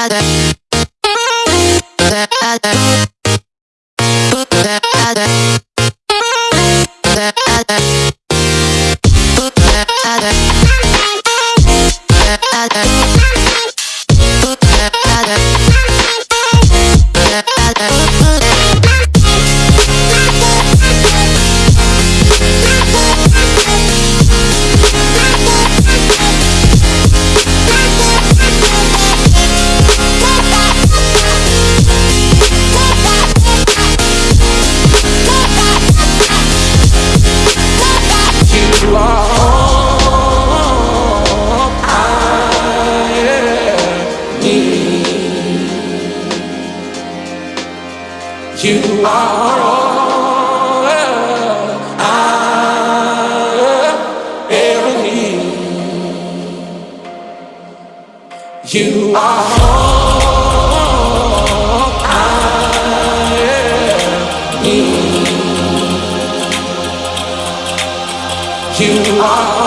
other You are all I ever need. You are all. You are.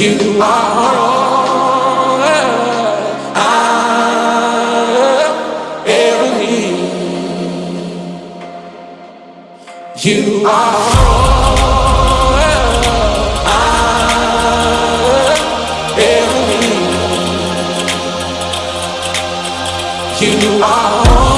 You are all I ever need. You are all. You are.